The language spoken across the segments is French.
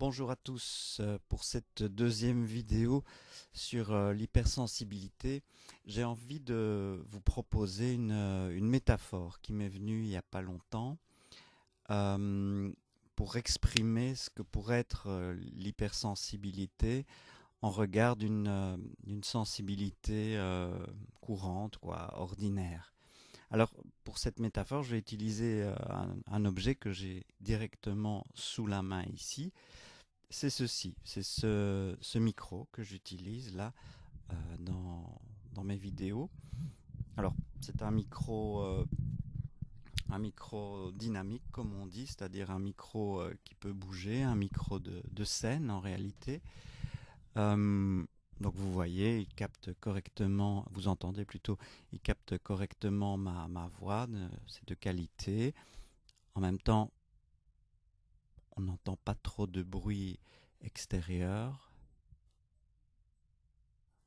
Bonjour à tous euh, pour cette deuxième vidéo sur euh, l'hypersensibilité. J'ai envie de vous proposer une, euh, métaphore qui m'est venue il n'y a pas longtemps pour exprimer ce que pourrait être l'hypersensibilité en regard d'une sensibilité courante, quoi, ordinaire. Alors, pour cette métaphore, je vais utiliser un objet que j'ai directement sous la main ici c'est ceci, c'est ce, micro que j'utilise là euh, dans, mes vidéos. Alors c'est un micro euh, un micro dynamique comme on dit, c'est-à-dire un micro euh, qui peut bouger, un micro de, scène en réalité. donc vous voyez, il capte correctement, vous entendez plutôt, il capte correctement ma, ma voix, c'est de qualité. En même temps, on n'entend pas trop de bruit extérieur.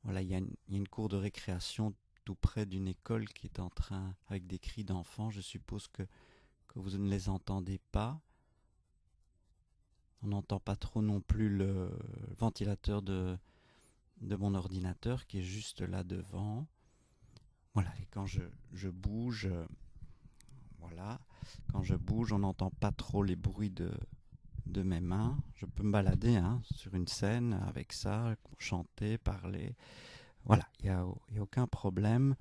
Voilà, il y, a une cour de récréation tout près d'une école qui est en train, avec des cris d'enfants. Je suppose que, vous ne les entendez pas. On n'entend pas trop non plus le ventilateur de, mon ordinateur qui est juste là devant. Voilà, et quand je, je bouge, voilà, quand je bouge, on n'entend pas trop les bruits de, de mes mains. Je peux me balader hein, sur une scène avec ça, chanter, parler. Voilà, il n'y a, aucun problème.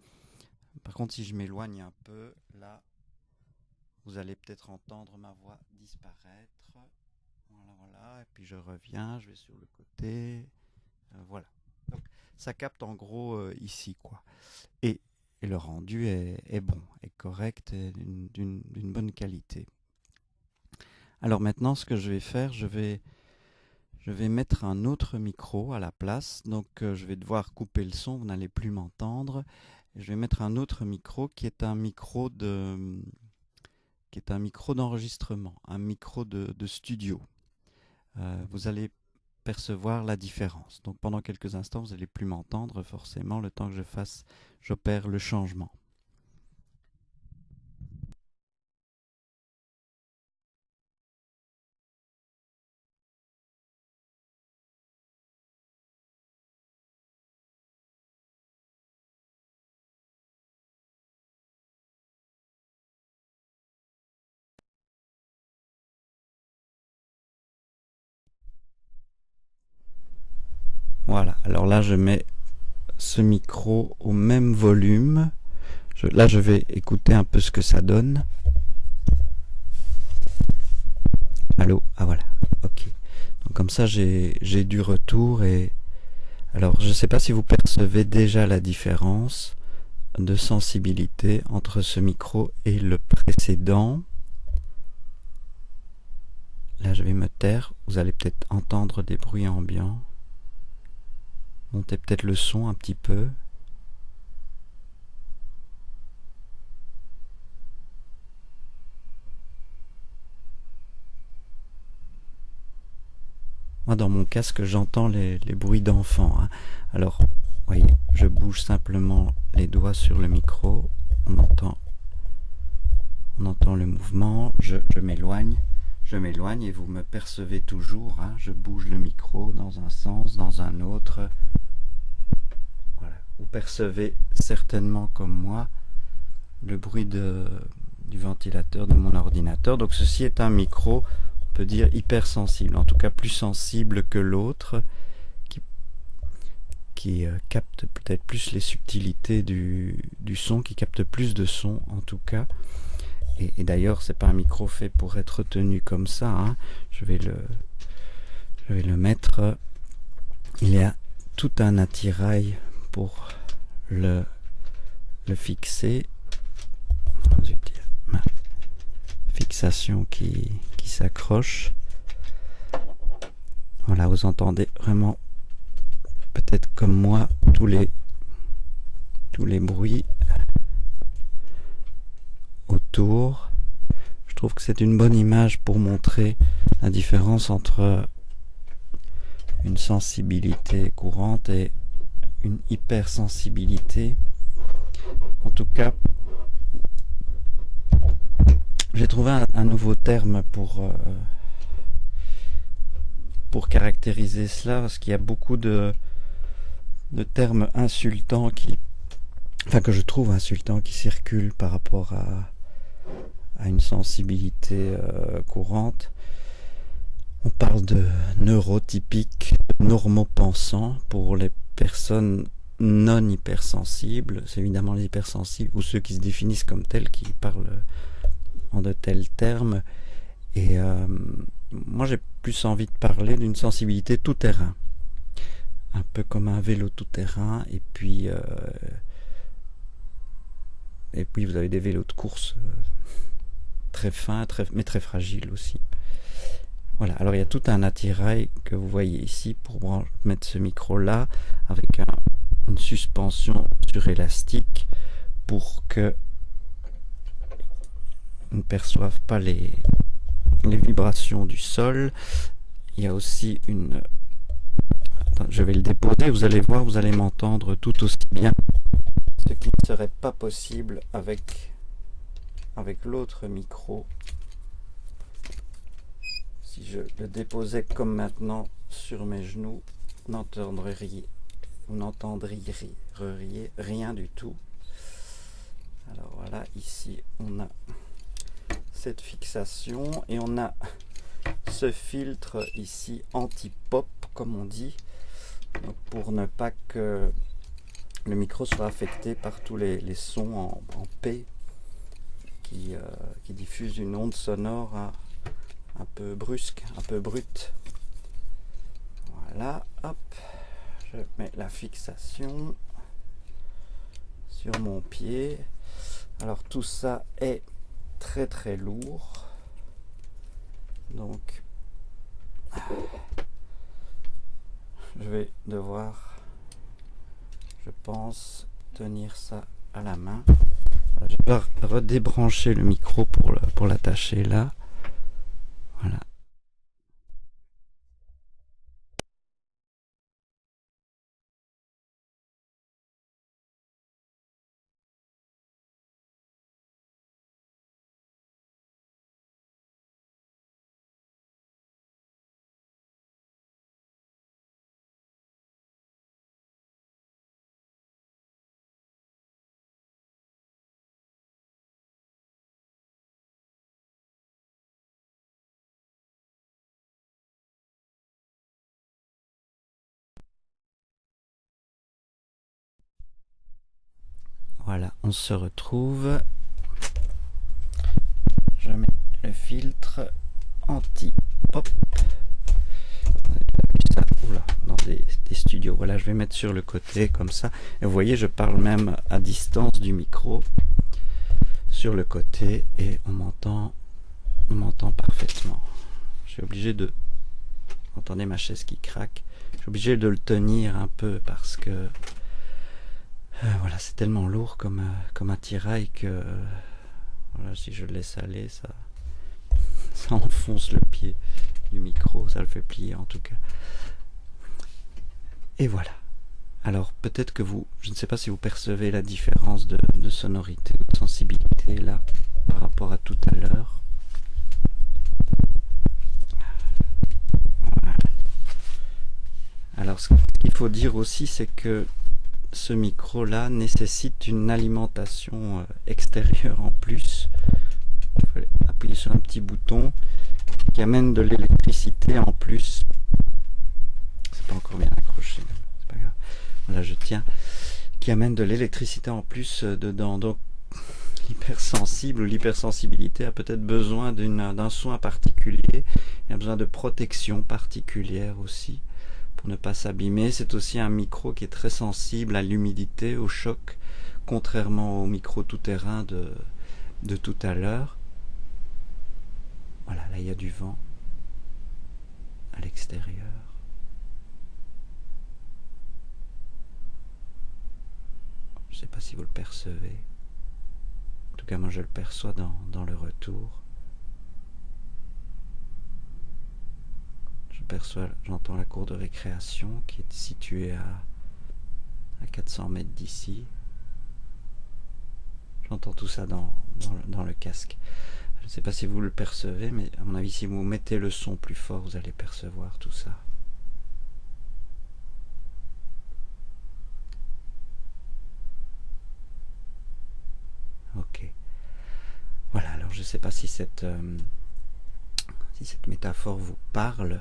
Par contre, si je m'éloigne un peu, là, vous allez peut-être entendre ma voix disparaître. Voilà, voilà. Et puis je reviens, je vais sur le côté. Euh, voilà. Ça capte en gros euh, ici, quoi. Et, le rendu est, est, bon, est correct, d'une bonne qualité. Alors maintenant, ce que je vais faire, je vais, mettre un autre micro à la place. Donc euh, je vais devoir couper le son, vous n'allez plus m'entendre. Je vais mettre un autre micro qui est un micro de qui est un micro d'enregistrement, un micro de, studio. Euh, vous allez percevoir la différence. Donc pendant quelques instants, vous n'allez plus m'entendre forcément le temps que je fasse, j'opère le changement. Voilà, alors là je mets ce micro au même volume. là je vais écouter un peu ce que ça donne. Allô? Ah voilà, ok. Donc comme ça j'ai du retour et... Alors je ne sais pas si vous percevez déjà la différence de sensibilité entre ce micro et le précédent. Là je vais me taire, vous allez peut-être entendre des bruits ambiants. Montez peut-être le son un petit peu. Moi, dans mon casque, j'entends les, bruits d'enfants. Hein. Alors, voyez, je bouge simplement les doigts sur le micro. On entend, on entend le mouvement. Je, m'éloigne. Je m'éloigne et vous me percevez toujours. Hein. Je bouge le micro dans un sens, dans un autre. Vous percevez certainement comme moi le bruit de, du ventilateur de mon ordinateur. Donc ceci est un micro, on peut dire hypersensible, en tout cas plus sensible que l'autre, qui, euh, capte peut-être plus les subtilités du, du, son, qui capte plus de son en tout cas. Et, et d'ailleurs, c'est pas un micro fait pour être tenu comme ça. Hein. Je vais le, je vais le mettre. Il y a tout un attirail pour le, le fixer. Ma fixation qui, qui s'accroche. Voilà, vous entendez vraiment peut-être comme moi tous les tous les bruits autour. Je trouve que c'est une bonne image pour montrer la différence entre une sensibilité courante et une hypersensibilité. En tout cas, j'ai trouvé un, nouveau terme pour, euh, pour caractériser cela parce qu'il y a beaucoup de, de termes insultants qui, enfin que je trouve insultants qui circulent par rapport à, à une sensibilité euh, courante. On parle de neurotypique, normopensant pour les personnes non hypersensibles. C'est évidemment les hypersensibles ou ceux qui se définissent comme tels qui parlent en de tels termes. Et euh, moi j'ai plus envie de parler d'une sensibilité tout-terrain. Un peu comme un vélo tout-terrain. Et puis, euh, et puis vous avez des vélos de course euh, très fins, mais très fragiles aussi. Voilà, alors il y a tout un attirail que vous voyez ici pour mettre ce micro là avec une suspension sur élastique pour que ne perçoivent pas les, les vibrations du sol. Il y a aussi une... je vais le déposer, vous allez voir, vous allez m'entendre tout aussi bien. Ce qui ne serait pas possible avec, avec l'autre micro. Si je le déposais comme maintenant sur mes genoux, n'entendriez vous n'entendriez rien du tout. Alors voilà, ici on a cette fixation et on a ce filtre ici anti-pop comme on dit pour ne pas que le micro soit affecté par tous les, sons en, P qui, euh, qui, diffusent une onde sonore un peu brusque, un peu brute. Voilà, hop, je mets la fixation sur mon pied. Alors tout ça est très très lourd. Donc, je vais devoir, je pense, tenir ça à la main. Je vais redébrancher le micro pour, pour l'attacher là. Voilà, on se retrouve. Je mets le filtre anti-pop. Ça, dans des, studios. Voilà, je vais mettre sur le côté comme ça. Et vous voyez, je parle même à distance du micro sur le côté et on m'entend on m'entend parfaitement. Je suis obligé de... Vous entendez ma chaise qui craque. Je suis obligé de le tenir un peu parce que euh, voilà, c'est tellement lourd comme, euh, comme attirail que euh, voilà, si je le laisse aller, ça, ça enfonce le pied du micro, ça le fait plier en tout cas. Et voilà. Alors peut-être que vous, je ne sais pas si vous percevez la différence de, sonorité ou de sensibilité là par rapport à tout à l'heure. Alors ce qu'il faut dire aussi c'est que ce micro là nécessite une alimentation euh, extérieure en plus. Il faut appuyer sur un petit bouton qui amène de l'électricité en plus. C'est pas encore bien accroché c'est pas grave. Voilà je tiens. Qui amène de l'électricité en plus euh, dedans. Donc l'hypersensible ou l'hypersensibilité a peut-être besoin d'un soin particulier. Il a besoin de protection particulière aussi ne pas s'abîmer. C'est aussi un micro qui est très sensible à l'humidité, au choc, contrairement au micro tout-terrain de, de tout à l'heure. Voilà, là il y a du vent à l'extérieur. Je ne sais pas si vous le percevez. En tout cas, moi je le perçois dans le retour. j'entends la cour de récréation qui est située à, à 400 mètres d'ici. J'entends tout ça dans, dans, le, casque. Je ne sais pas si vous le percevez, mais à mon avis, si vous mettez le son plus fort, vous allez percevoir tout ça. Ok. Voilà, alors je ne sais pas si cette, euh, si cette métaphore vous parle.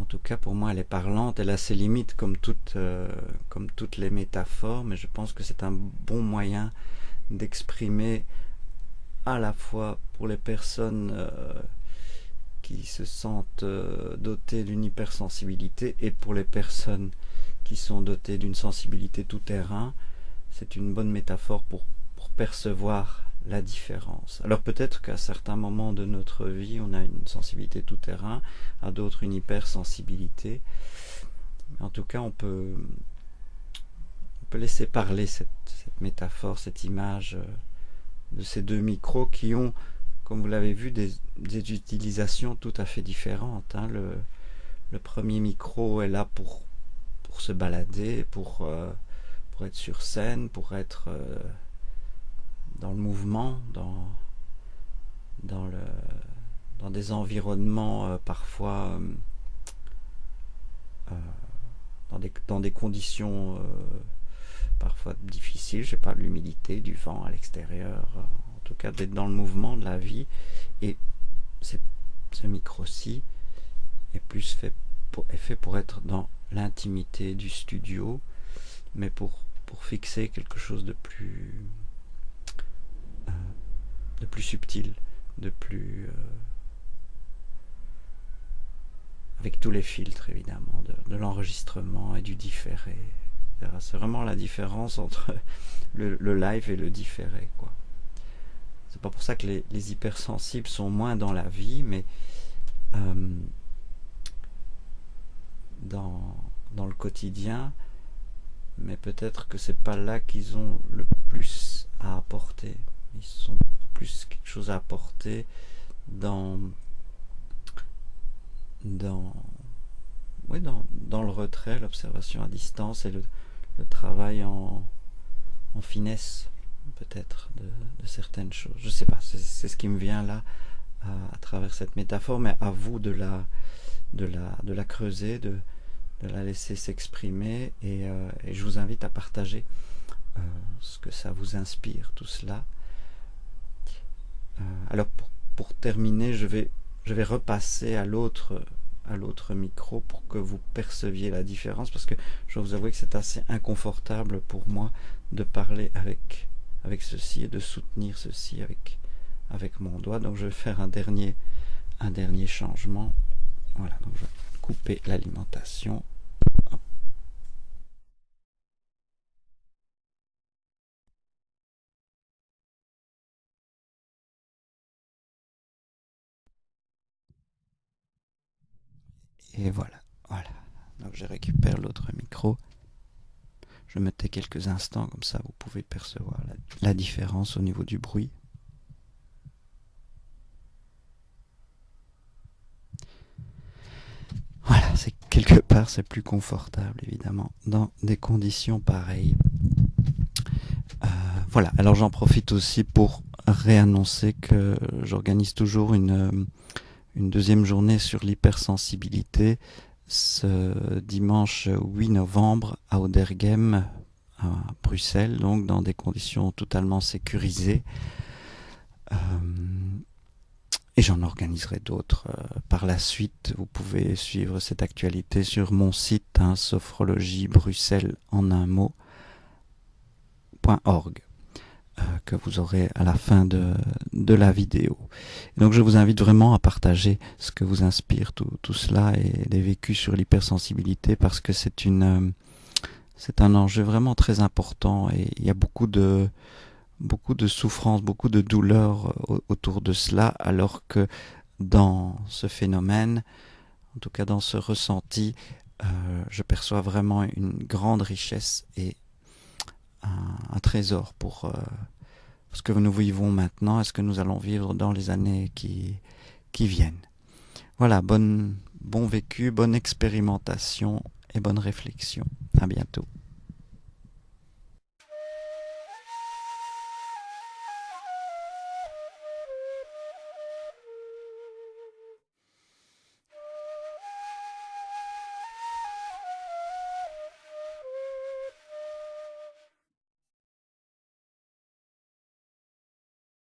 En tout cas, pour moi, elle est parlante. Elle a ses limites, comme toutes, comme toutes les métaphores, mais je pense que c'est un bon moyen d'exprimer à la fois pour les personnes qui se sentent dotées d'une hypersensibilité et pour les personnes qui sont dotées d'une sensibilité tout terrain, c'est une bonne métaphore pour percevoir la différence. Alors peut-être qu'à certains moments de notre vie, on a une sensibilité tout terrain, à d'autres une hypersensibilité. En tout cas, on peut, on peut laisser parler cette, métaphore, cette image euh, de ces deux micros qui ont, comme vous l'avez vu, des, utilisations tout à fait différentes. Hein. Le, le, premier micro est là pour, pour se balader, pour... Euh, pour être sur scène, pour être euh, dans le mouvement, dans, dans, le, dans des environnements euh, parfois euh, dans, des, dans des conditions parfois difficiles, je sais pas, l'humidité, du vent à l'extérieur, en tout cas d'être dans le mouvement de la vie. Et ce micro-ci est plus fait pour, est fait pour être dans l'intimité du studio, mais pour, pour fixer quelque chose de plus euh, de plus subtil, de plus euh, avec tous les filtres évidemment, de, l'enregistrement et du différé. C'est vraiment la différence entre le, live et le différé. quoi. C'est pas pour ça que les, hypersensibles sont moins dans la vie, mais euh, dans, dans le quotidien, mais peut-être que c'est pas là qu'ils ont le plus à apporter. Ils sont quelque chose à apporter dans dans oui, dans, dans le retrait, l'observation à distance et le, travail en, finesse peut-être de, certaines choses. Je sais pas, c'est ce qui me vient là à, travers cette métaphore, mais à vous de la, de la, de la creuser, de, la laisser s'exprimer et, euh, et, je vous invite à partager euh, ce que ça vous inspire, tout cela. Euh, alors pour, terminer, je vais, repasser à l'autre à l'autre micro pour que vous perceviez la différence parce que je vous avouer que c'est assez inconfortable pour moi de parler avec avec ceci et de soutenir ceci avec avec mon doigt. Donc je vais faire un dernier un dernier changement. Voilà donc je vais couper l'alimentation Et voilà, voilà. Donc je récupère l'autre micro. Je me tais quelques instants, comme ça vous pouvez percevoir la, différence au niveau du bruit. Voilà, c'est quelque part c'est plus confortable évidemment dans des conditions pareilles. Euh, voilà, alors j'en profite aussi pour réannoncer que j'organise toujours une une deuxième journée sur l'hypersensibilité ce dimanche 8 novembre à Odergem, à Bruxelles, donc dans des conditions totalement sécurisées. Euh, et j'en organiserai d'autres euh, par la suite. Vous pouvez suivre cette actualité sur mon site, hein, en un. Euh, que vous aurez à la fin de, de la vidéo. donc je vous invite vraiment à partager ce que vous inspire tout, tout cela et les vécus sur l'hypersensibilité parce que c'est une euh, c'est un enjeu vraiment très important et il y a beaucoup de beaucoup de souffrance, beaucoup de douleur euh, autour de cela alors que dans ce phénomène, en tout cas dans ce ressenti, euh, je perçois vraiment une grande richesse et un, trésor pour euh, ce que nous vivons maintenant et ce que nous allons vivre dans les années qui, qui viennent. Voilà, bonne, bon vécu, bonne expérimentation et bonne réflexion. À bientôt.